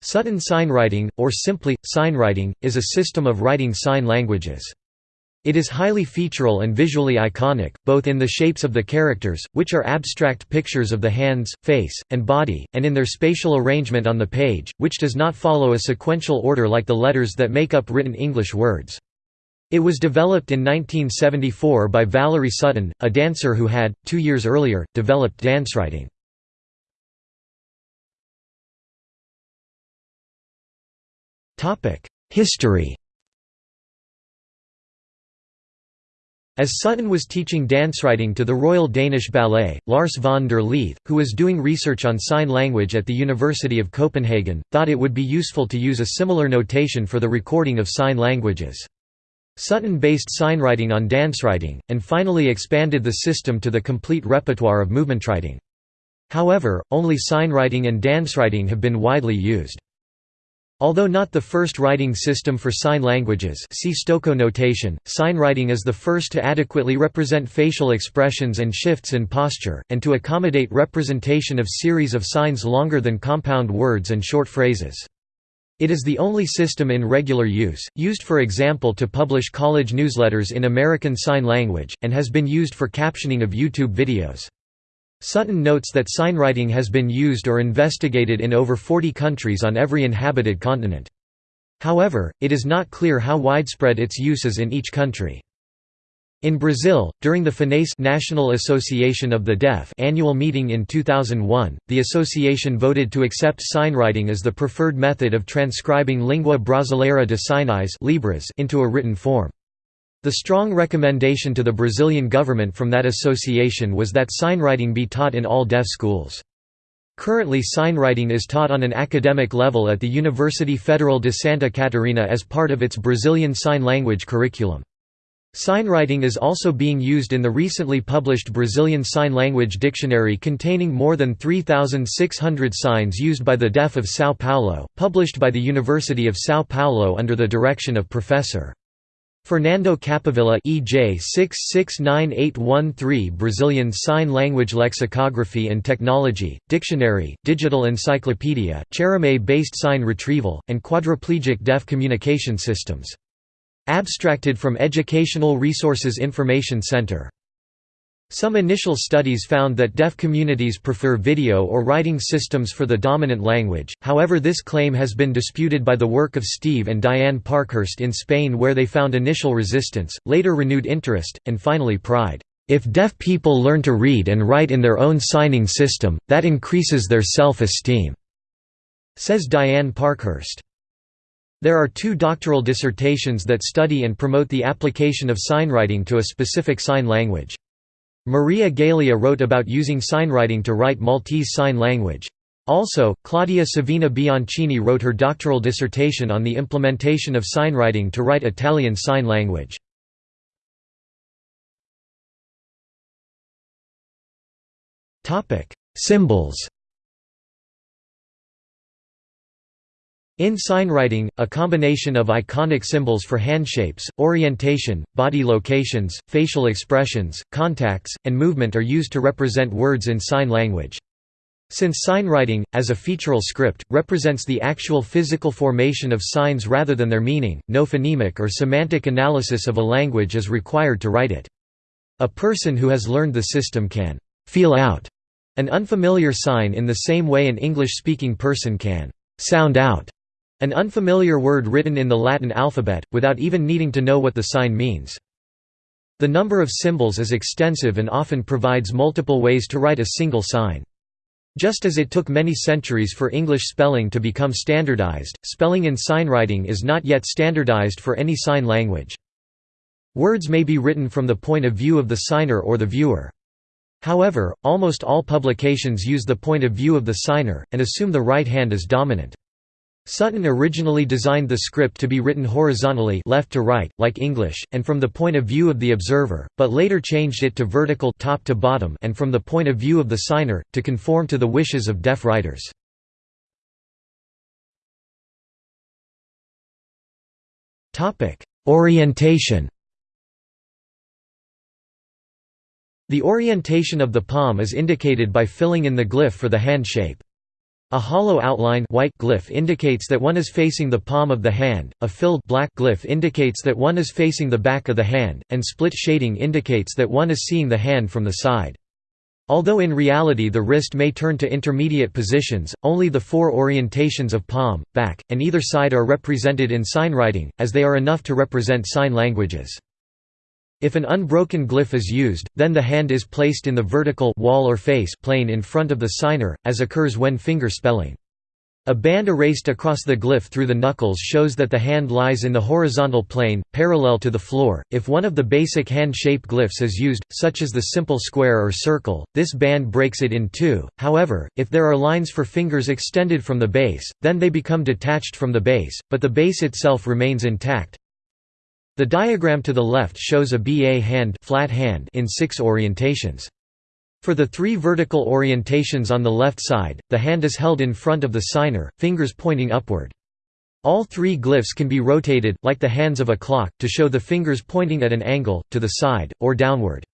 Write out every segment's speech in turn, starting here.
Sutton signwriting, or simply, signwriting, is a system of writing sign languages. It is highly featural and visually iconic, both in the shapes of the characters, which are abstract pictures of the hands, face, and body, and in their spatial arrangement on the page, which does not follow a sequential order like the letters that make up written English words. It was developed in 1974 by Valerie Sutton, a dancer who had, two years earlier, developed dancewriting. History As Sutton was teaching dancewriting to the Royal Danish Ballet, Lars von der Lieth, who was doing research on sign language at the University of Copenhagen, thought it would be useful to use a similar notation for the recording of sign languages. Sutton based signwriting on dancewriting, and finally expanded the system to the complete repertoire of movementwriting. However, only signwriting and dancewriting have been widely used. Although not the first writing system for sign languages see Stokoe notation, signwriting is the first to adequately represent facial expressions and shifts in posture, and to accommodate representation of series of signs longer than compound words and short phrases. It is the only system in regular use, used for example to publish college newsletters in American Sign Language, and has been used for captioning of YouTube videos. Sutton notes that signwriting has been used or investigated in over 40 countries on every inhabited continent. However, it is not clear how widespread its use is in each country. In Brazil, during the FENEIS National Association of the Deaf annual meeting in 2001, the association voted to accept signwriting as the preferred method of transcribing Língua Brasileira de Sinais into a written form. The strong recommendation to the Brazilian government from that association was that signwriting be taught in all deaf schools. Currently signwriting is taught on an academic level at the University Federal de Santa Catarina as part of its Brazilian Sign Language curriculum. Signwriting is also being used in the recently published Brazilian Sign Language Dictionary containing more than 3,600 signs used by the deaf of São Paulo, published by the University of São Paulo under the direction of Professor. Fernando Capovilla EJ 669813 Brazilian Sign Language Lexicography and Technology, Dictionary, Digital Encyclopedia, Chereme-based sign retrieval, and quadriplegic deaf communication systems. Abstracted from Educational Resources Information Center some initial studies found that deaf communities prefer video or writing systems for the dominant language, however this claim has been disputed by the work of Steve and Diane Parkhurst in Spain where they found initial resistance, later renewed interest, and finally pride. If deaf people learn to read and write in their own signing system, that increases their self-esteem," says Diane Parkhurst. There are two doctoral dissertations that study and promote the application of signwriting to a specific sign language. Maria Galea wrote about using signwriting to write Maltese Sign Language. Also, Claudia Savina Bianchini wrote her doctoral dissertation on the implementation of signwriting to write Italian Sign Language. Symbols In signwriting, a combination of iconic symbols for handshapes, orientation, body locations, facial expressions, contacts, and movement are used to represent words in sign language. Since signwriting, as a featural script, represents the actual physical formation of signs rather than their meaning, no phonemic or semantic analysis of a language is required to write it. A person who has learned the system can «feel out» an unfamiliar sign in the same way an English-speaking person can «sound out» An unfamiliar word written in the Latin alphabet, without even needing to know what the sign means. The number of symbols is extensive and often provides multiple ways to write a single sign. Just as it took many centuries for English spelling to become standardized, spelling in signwriting is not yet standardized for any sign language. Words may be written from the point of view of the signer or the viewer. However, almost all publications use the point of view of the signer, and assume the right hand is dominant. Sutton originally designed the script to be written horizontally left to right, like English, and from the point of view of the observer, but later changed it to vertical top to bottom and from the point of view of the signer, to conform to the wishes of deaf writers. Orientation The orientation of the palm is indicated by filling in the glyph for the hand shape. A hollow outline white glyph indicates that one is facing the palm of the hand, a filled black glyph indicates that one is facing the back of the hand, and split shading indicates that one is seeing the hand from the side. Although in reality the wrist may turn to intermediate positions, only the four orientations of palm, back, and either side are represented in signwriting, as they are enough to represent sign languages. If an unbroken glyph is used, then the hand is placed in the vertical wall or face plane in front of the signer, as occurs when finger spelling. A band erased across the glyph through the knuckles shows that the hand lies in the horizontal plane, parallel to the floor. If one of the basic hand shape glyphs is used, such as the simple square or circle, this band breaks it in two. However, if there are lines for fingers extended from the base, then they become detached from the base, but the base itself remains intact. The diagram to the left shows a BA hand, flat hand in six orientations. For the three vertical orientations on the left side, the hand is held in front of the signer, fingers pointing upward. All three glyphs can be rotated, like the hands of a clock, to show the fingers pointing at an angle, to the side, or downward.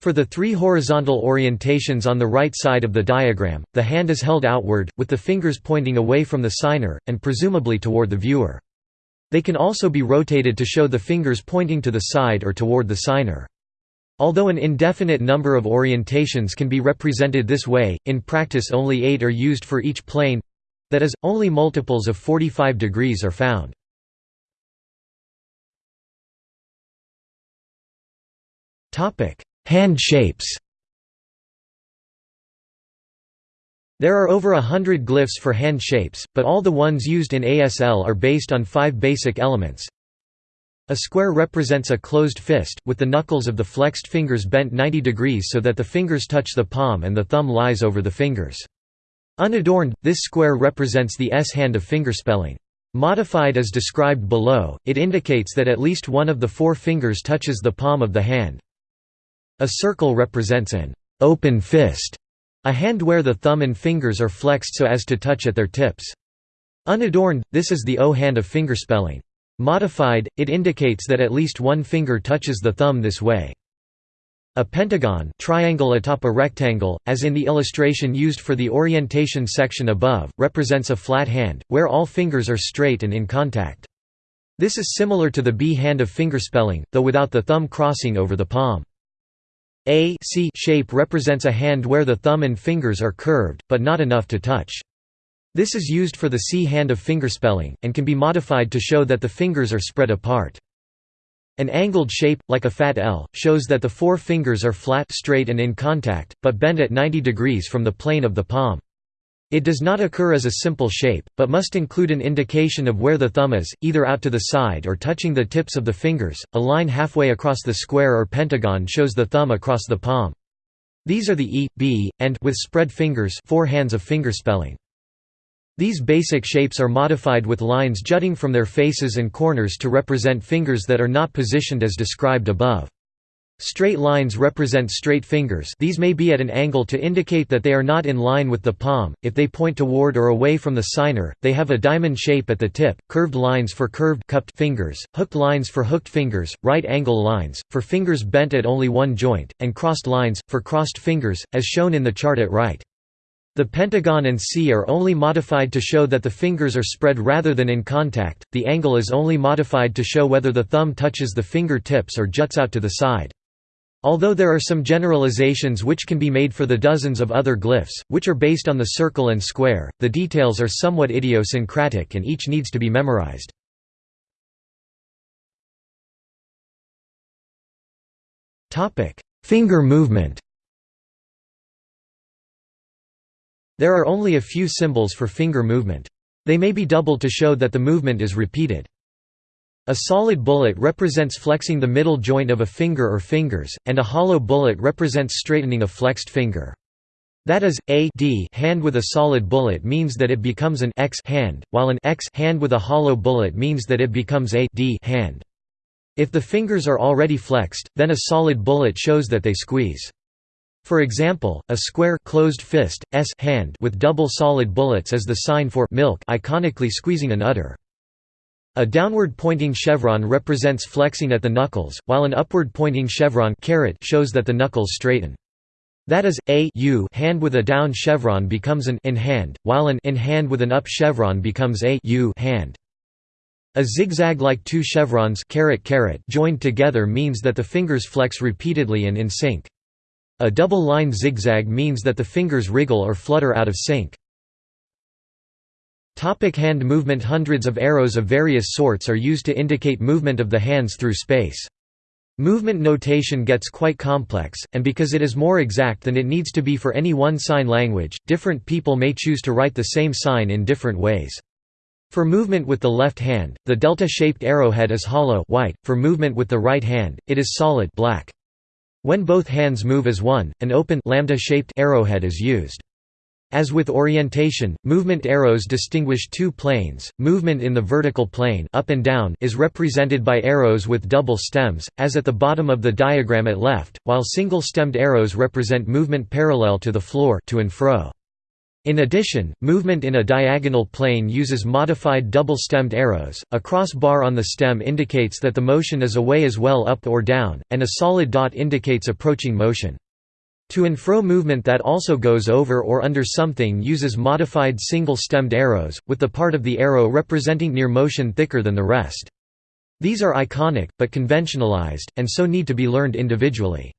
For the three horizontal orientations on the right side of the diagram, the hand is held outward, with the fingers pointing away from the signer, and presumably toward the viewer. They can also be rotated to show the fingers pointing to the side or toward the signer. Although an indefinite number of orientations can be represented this way, in practice only eight are used for each plane—that is, only multiples of 45 degrees are found. Hand shapes There are over a hundred glyphs for hand shapes, but all the ones used in ASL are based on five basic elements. A square represents a closed fist, with the knuckles of the flexed fingers bent 90 degrees so that the fingers touch the palm and the thumb lies over the fingers. Unadorned, this square represents the S-hand of fingerspelling. Modified as described below, it indicates that at least one of the four fingers touches the palm of the hand. A circle represents an open fist a hand where the thumb and fingers are flexed so as to touch at their tips. Unadorned, this is the O hand of fingerspelling. Modified, it indicates that at least one finger touches the thumb this way. A pentagon triangle atop a rectangle, as in the illustration used for the orientation section above, represents a flat hand, where all fingers are straight and in contact. This is similar to the B hand of fingerspelling, though without the thumb crossing over the palm. A C shape represents a hand where the thumb and fingers are curved, but not enough to touch. This is used for the C hand of fingerspelling, and can be modified to show that the fingers are spread apart. An angled shape, like a fat L, shows that the four fingers are flat straight and in contact, but bent at 90 degrees from the plane of the palm. It does not occur as a simple shape, but must include an indication of where the thumb is, either out to the side or touching the tips of the fingers. A line halfway across the square or pentagon shows the thumb across the palm. These are the E, B, and with spread fingers four hands of fingerspelling. These basic shapes are modified with lines jutting from their faces and corners to represent fingers that are not positioned as described above. Straight lines represent straight fingers these may be at an angle to indicate that they are not in line with the palm, if they point toward or away from the signer, they have a diamond shape at the tip, curved lines for curved cupped fingers, hooked lines for hooked fingers, right angle lines, for fingers bent at only one joint, and crossed lines, for crossed fingers, as shown in the chart at right. The pentagon and C are only modified to show that the fingers are spread rather than in contact, the angle is only modified to show whether the thumb touches the finger tips or juts out to the side. Although there are some generalizations which can be made for the dozens of other glyphs, which are based on the circle and square, the details are somewhat idiosyncratic and each needs to be memorized. Finger movement There are only a few symbols for finger movement. They may be doubled to show that the movement is repeated. A solid bullet represents flexing the middle joint of a finger or fingers, and a hollow bullet represents straightening a flexed finger. That is, a D hand with a solid bullet means that it becomes an X hand, while an X hand with a hollow bullet means that it becomes a D hand. If the fingers are already flexed, then a solid bullet shows that they squeeze. For example, a square closed fist, S hand with double solid bullets is the sign for milk iconically squeezing an udder. A downward-pointing chevron represents flexing at the knuckles, while an upward-pointing chevron shows that the knuckles straighten. That is, a u hand with a down chevron becomes an N hand, while an N hand with an up chevron becomes a u hand. A zigzag like two chevrons joined together means that the fingers flex repeatedly and in sync. A double line zigzag means that the fingers wriggle or flutter out of sync. Topic hand movement Hundreds of arrows of various sorts are used to indicate movement of the hands through space. Movement notation gets quite complex, and because it is more exact than it needs to be for any one sign language, different people may choose to write the same sign in different ways. For movement with the left hand, the delta-shaped arrowhead is hollow white, for movement with the right hand, it is solid black. When both hands move as one, an open lambda-shaped arrowhead is used. As with orientation, movement arrows distinguish two planes. Movement in the vertical plane up and down is represented by arrows with double stems, as at the bottom of the diagram at left, while single-stemmed arrows represent movement parallel to the floor to and fro. In addition, movement in a diagonal plane uses modified double-stemmed arrows, a cross bar on the stem indicates that the motion is away as well up or down, and a solid dot indicates approaching motion. To and fro movement that also goes over or under something uses modified single-stemmed arrows, with the part of the arrow representing near motion thicker than the rest. These are iconic, but conventionalized, and so need to be learned individually.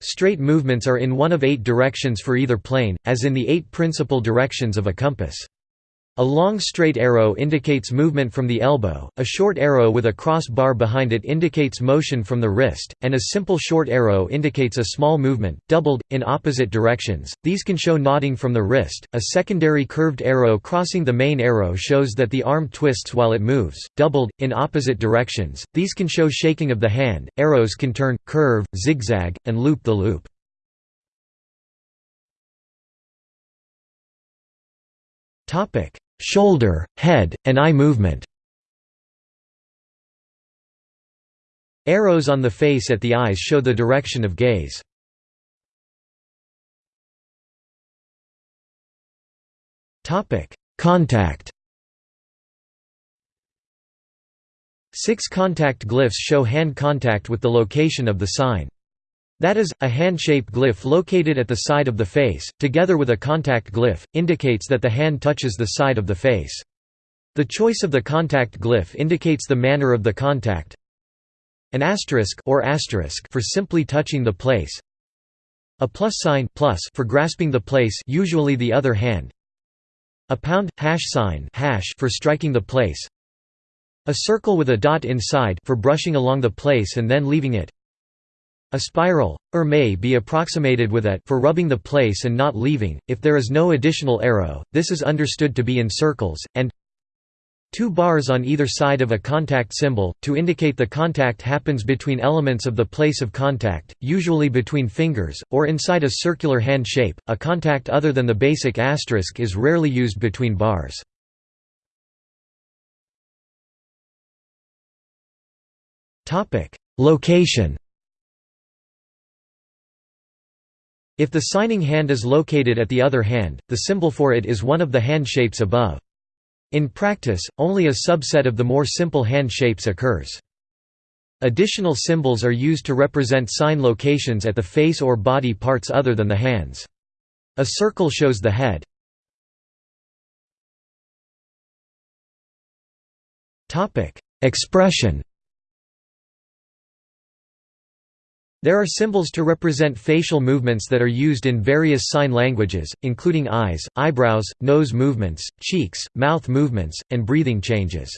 Straight movements are in one of eight directions for either plane, as in the eight principal directions of a compass. A long straight arrow indicates movement from the elbow, a short arrow with a cross bar behind it indicates motion from the wrist, and a simple short arrow indicates a small movement, doubled, in opposite directions. These can show nodding from the wrist. A secondary curved arrow crossing the main arrow shows that the arm twists while it moves, doubled, in opposite directions. These can show shaking of the hand. Arrows can turn, curve, zigzag, and loop the loop. Topic shoulder, head, and eye movement. Arrows on the face at the eyes show the direction of gaze. Contact Six contact glyphs show hand contact with the location of the sign. That is, a hand-shaped glyph located at the side of the face, together with a contact glyph, indicates that the hand touches the side of the face. The choice of the contact glyph indicates the manner of the contact. An asterisk or asterisk for simply touching the place. A plus sign plus for grasping the place usually the other hand. A pound hash sign hash for striking the place. A circle with a dot inside for brushing along the place and then leaving it. A spiral, or may be approximated with a for rubbing the place and not leaving, if there is no additional arrow, this is understood to be in circles, and two bars on either side of a contact symbol, to indicate the contact happens between elements of the place of contact, usually between fingers, or inside a circular hand shape. A contact other than the basic asterisk is rarely used between bars. Location If the signing hand is located at the other hand, the symbol for it is one of the hand shapes above. In practice, only a subset of the more simple hand shapes occurs. Additional symbols are used to represent sign locations at the face or body parts other than the hands. A circle shows the head. Expression There are symbols to represent facial movements that are used in various sign languages, including eyes, eyebrows, nose movements, cheeks, mouth movements, and breathing changes.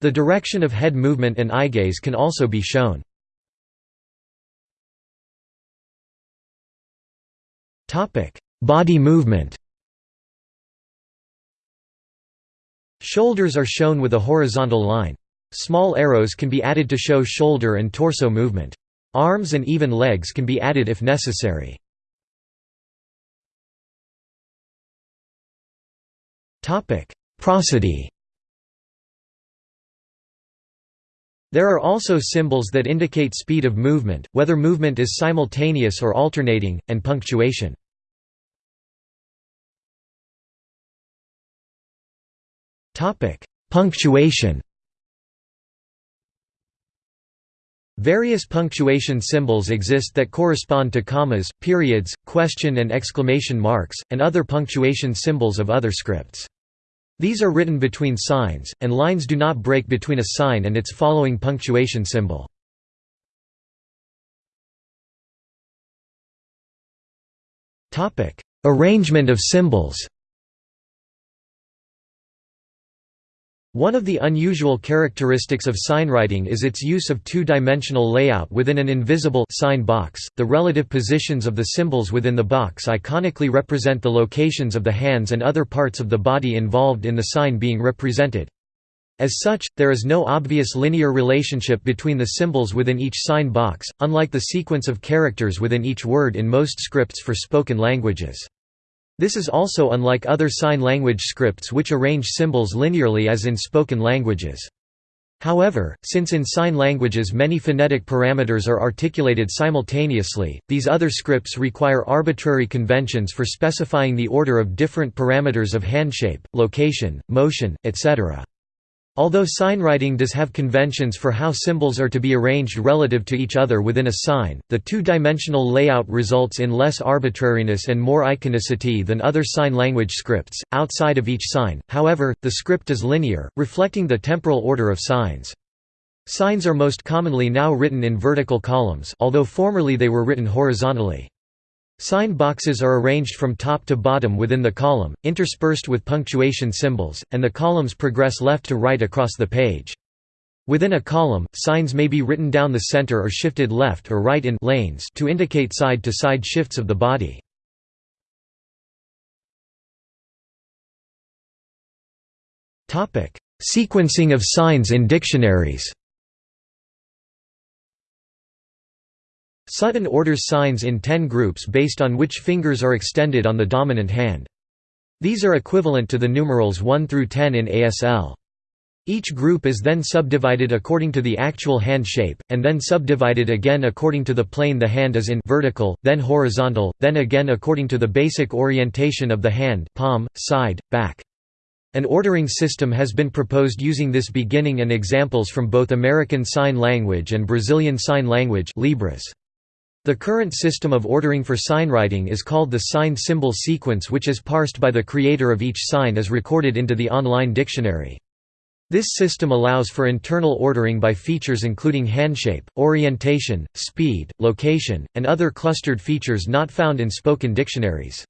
The direction of head movement and eye gaze can also be shown. Body movement Shoulders are shown with a horizontal line. Small arrows can be added to show shoulder and torso movement. Arms and even legs can be added if necessary. Prosody There are also symbols that indicate speed of movement, whether movement is simultaneous or alternating, and punctuation. Punctuation Various punctuation symbols exist that correspond to commas, periods, question and exclamation marks, and other punctuation symbols of other scripts. These are written between signs, and lines do not break between a sign and its following punctuation symbol. Arrangement of symbols One of the unusual characteristics of signwriting is its use of two-dimensional layout within an invisible sign box. The relative positions of the symbols within the box iconically represent the locations of the hands and other parts of the body involved in the sign being represented. As such, there is no obvious linear relationship between the symbols within each sign box, unlike the sequence of characters within each word in most scripts for spoken languages. This is also unlike other sign language scripts which arrange symbols linearly as in spoken languages. However, since in sign languages many phonetic parameters are articulated simultaneously, these other scripts require arbitrary conventions for specifying the order of different parameters of handshape, location, motion, etc. Although signwriting does have conventions for how symbols are to be arranged relative to each other within a sign, the two-dimensional layout results in less arbitrariness and more iconicity than other sign language scripts. Outside of each sign, however, the script is linear, reflecting the temporal order of signs. Signs are most commonly now written in vertical columns, although formerly they were written horizontally. Sign boxes are arranged from top to bottom within the column, interspersed with punctuation symbols, and the columns progress left to right across the page. Within a column, signs may be written down the center or shifted left or right in lanes to indicate side-to-side -side shifts of the body. Sequencing of signs in dictionaries Sutton orders signs in ten groups based on which fingers are extended on the dominant hand. These are equivalent to the numerals 1 through 10 in ASL. Each group is then subdivided according to the actual hand shape, and then subdivided again according to the plane the hand is in vertical, then horizontal, then again according to the basic orientation of the hand palm, side, back. An ordering system has been proposed using this beginning and examples from both American Sign Language and Brazilian Sign Language Libras. The current system of ordering for signwriting is called the sign symbol sequence which is parsed by the creator of each sign as recorded into the online dictionary. This system allows for internal ordering by features including handshape, orientation, speed, location, and other clustered features not found in spoken dictionaries.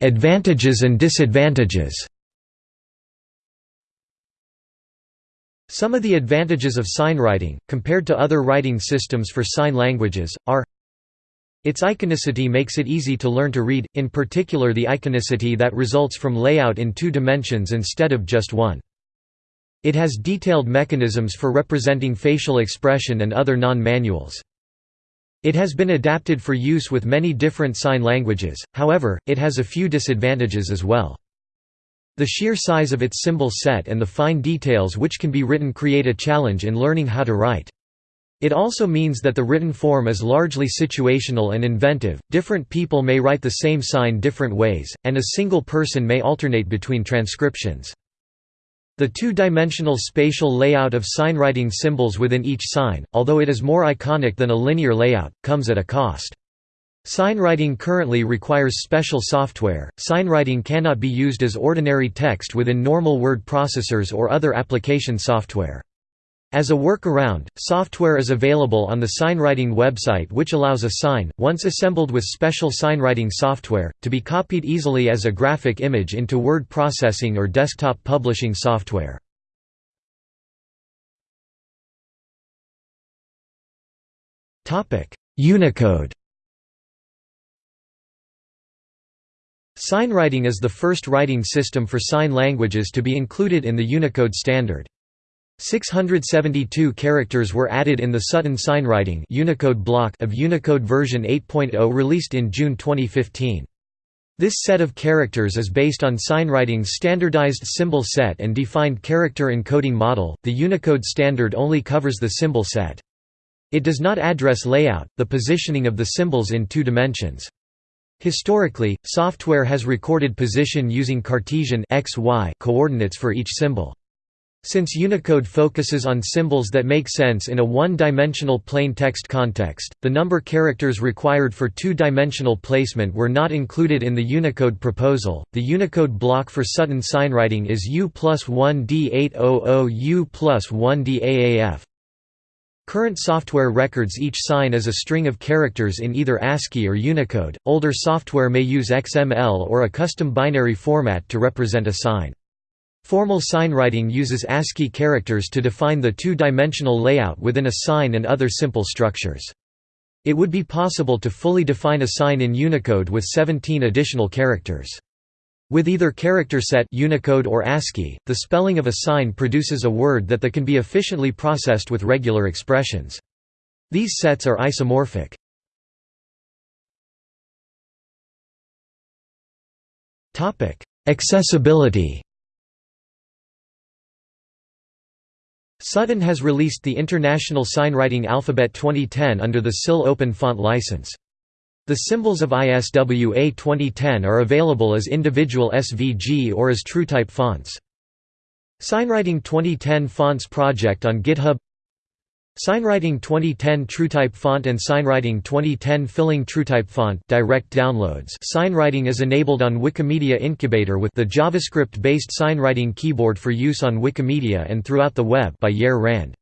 Advantages and disadvantages Some of the advantages of signwriting, compared to other writing systems for sign languages, are its iconicity makes it easy to learn to read, in particular the iconicity that results from layout in two dimensions instead of just one. It has detailed mechanisms for representing facial expression and other non-manuals. It has been adapted for use with many different sign languages, however, it has a few disadvantages as well. The sheer size of its symbol set and the fine details which can be written create a challenge in learning how to write. It also means that the written form is largely situational and inventive, different people may write the same sign different ways, and a single person may alternate between transcriptions. The two-dimensional spatial layout of signwriting symbols within each sign, although it is more iconic than a linear layout, comes at a cost. Signwriting currently requires special software. Signwriting cannot be used as ordinary text within normal word processors or other application software. As a workaround, software is available on the signwriting website which allows a sign, once assembled with special signwriting software, to be copied easily as a graphic image into word processing or desktop publishing software. Unicode Signwriting is the first writing system for sign languages to be included in the Unicode standard. 672 characters were added in the Sutton signwriting Unicode block of Unicode version 8.0 released in June 2015. This set of characters is based on signwriting's standardized symbol set and defined character encoding model. The Unicode standard only covers the symbol set. It does not address layout, the positioning of the symbols in two dimensions. Historically, software has recorded position using Cartesian x, y coordinates for each symbol. Since Unicode focuses on symbols that make sense in a one-dimensional plain text context, the number characters required for two-dimensional placement were not included in the Unicode proposal. The Unicode block for Sutton signwriting is U plus 1 D800 U plus 1 DAAF. Current software records each sign as a string of characters in either ASCII or Unicode. Older software may use XML or a custom binary format to represent a sign. Formal signwriting uses ASCII characters to define the two-dimensional layout within a sign and other simple structures. It would be possible to fully define a sign in Unicode with 17 additional characters. With either character set Unicode or ASCII, the spelling of a sign produces a word that the can be efficiently processed with regular expressions. These sets are isomorphic. Accessibility Sutton has released the International Signwriting Alphabet 2010 under the SIL Open Font license. The symbols of ISWA 2010 are available as individual SVG or as TrueType fonts. Signwriting 2010 Fonts project on GitHub Signwriting 2010 TrueType font and Signwriting 2010 Filling TrueType font direct downloads Signwriting is enabled on Wikimedia Incubator with the JavaScript-based signwriting keyboard for use on Wikimedia and throughout the web by Yair Rand.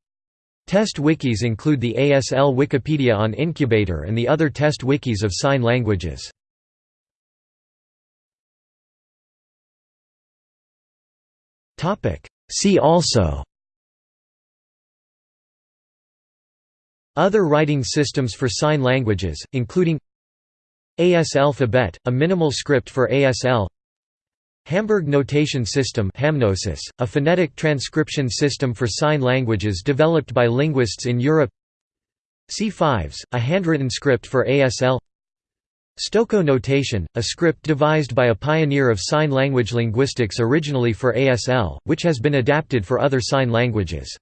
Test wikis include the ASL Wikipedia on Incubator and the other test wikis of sign languages. See also Other writing systems for sign languages, including AS alphabet, a minimal script for ASL Hamburg Notation System HamNoSys, a phonetic transcription system for sign languages developed by linguists in Europe. C5s, a handwritten script for ASL Stokoe notation, a script devised by a pioneer of sign language linguistics originally for ASL, which has been adapted for other sign languages